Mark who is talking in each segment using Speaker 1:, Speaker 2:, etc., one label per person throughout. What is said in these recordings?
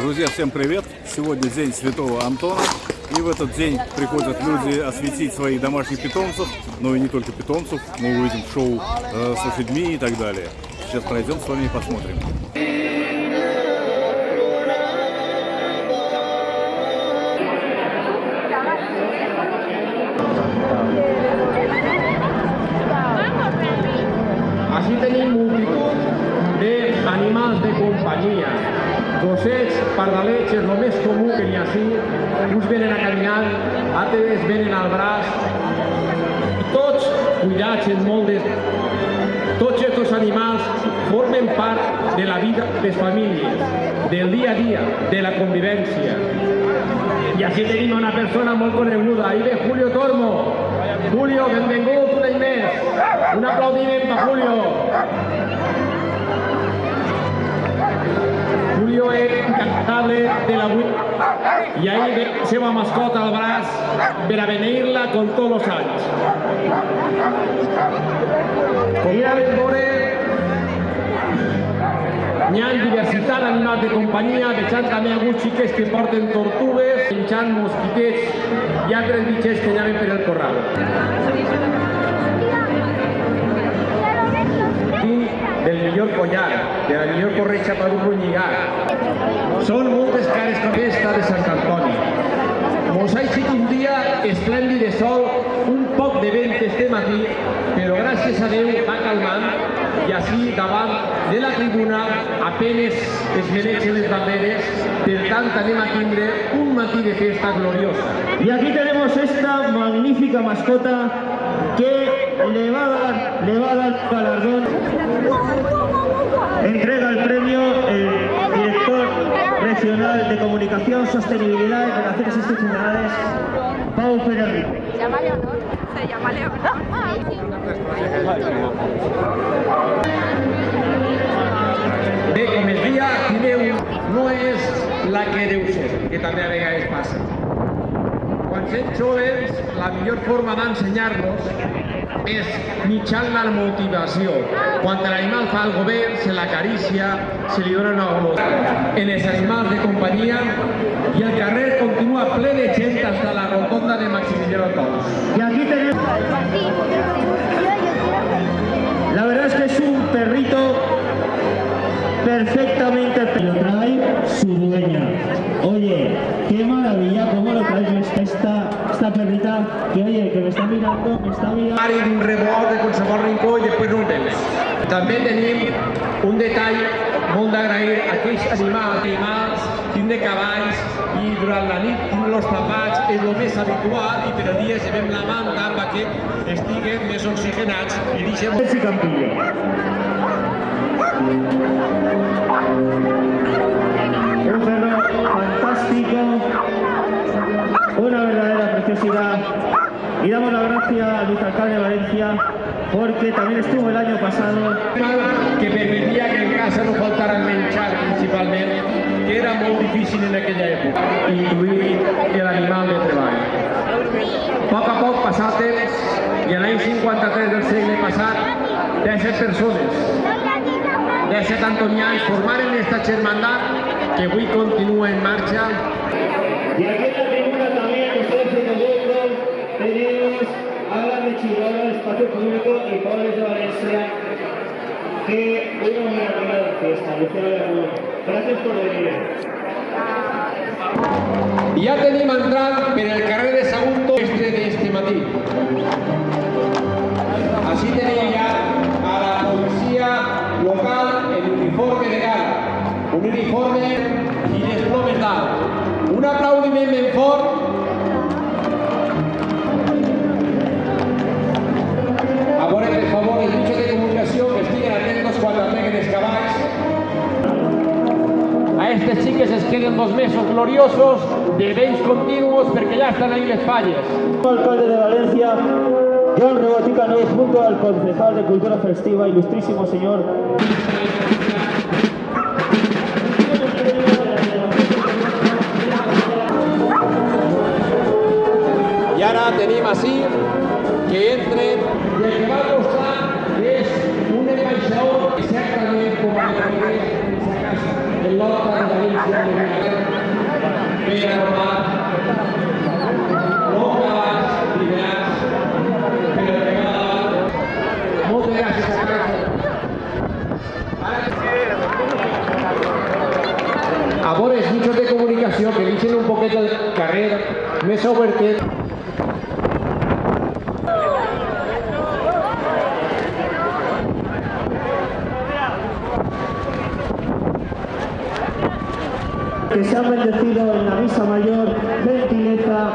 Speaker 1: Друзья, всем привет! Сегодня день Святого Антона. И в этот день приходят люди осветить своих домашних питомцев, но и не только питомцев. Мы увидим шоу э, с лошадьми и так далее. Сейчас пройдем с вами и посмотрим.
Speaker 2: Així tenim multitud d'animals de companyia. Gossets, pardalets, és el més comú que n'hi ha així. Uns venen a caminar, altres venen al braç. Tots cuidats en molt de... Tots aquests animals formen part de la vida de les famílies, del dia a dia, de la convivència. I així tenim una persona molt coneguda. Ahí ve Julio Tormo. Julio, benvingut un any més. Un aplaudiment per Julio. Julio és incantable de la ve la seva mascota al braç per a venir-la com tots els anys. Com ja vam veure, N'hi ha diversitat d'animals de companyia, veiem també alguns xiquets que porten tortugues, menjant mosquitets i altres bitxets que anaven per el corral. Millor collar, de per un runyigar. Són moltes cares com aquesta de Sant Antoni. Mos ha eixit un dia esplèndid de sol, un poc de vent este matí, però gràcies a Déu va calmant i així davant de la tribuna apenes es mereixen les banderes, per tant anem a un matí de festa gloriosa.
Speaker 3: Y aquí tenemos esta magnífica mascota que le va a dar, le va a dar galardón. Entrega el premio el director regional de comunicación, sostenibilidad y relaciones institucionales, Pau Pérez Rico.
Speaker 4: Se llama Leonor. Se llama
Speaker 2: Bé, com es dia, aquí veu, no és la que deu ser, que també a vegades passa. Quan som joves, la millor forma d'ensenyar-nos és mitjançant la motivació. Quan l'animal fa algo bé, se l'acaricia, se li dona una golota. En els animals de companyia i el carrer continua ple de gent fins a la rotonda de Maximiliano Tous.
Speaker 3: Y aquí tenemos, la verdad es que es un perrito perfectamente lo trae su dueña. Oye, qué maravilla cómo lo trae esta, esta perrita que oye, que me está mirando, me está mirando.
Speaker 2: Mari d'un rebot de qualsevol rincó i després no ho tens. També tenim un detall molt d'agrair a aquells animals, animals, tindre cavalls i durant la nit tindre-los tapats és el més habitual i per al dia llevem la manta perquè estiguen més oxigenats i deixem...
Speaker 3: Ese Campillo. Porque también estuvo el año pasado.
Speaker 2: que permetia que en casa no faltara el menjar principalment, que era molt difícil en aquella època, incluir l'animal de treball. A poc a poc, passat temps, i a l'any 53 del segle passat, 17 persones, 17 antonians formaren esta germandat que avui continua en marxa
Speaker 3: Y Público y Pobres de Valencia, que hoy nos van a poner la fiesta. Luciano Lermón. Gracias por venir.
Speaker 2: Ja tenim entrant per el carrer de Sagunto este dos mesos gloriosos de béns continuos perquè ja estan ahí les falles.
Speaker 3: Alcalde de Valencia, John Rebotica Nuez, junto al concejal de Cultura Festiva, ilustrísimo señor.
Speaker 2: I ara tenim així els mitjans de comunicació que deixen un poquet el carrer més obertet.
Speaker 3: Que se han bendecido en la misa mayor, gentileza,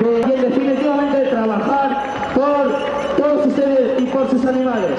Speaker 3: de, y en definitivamente de trabajar por todos ustedes y por sus animales.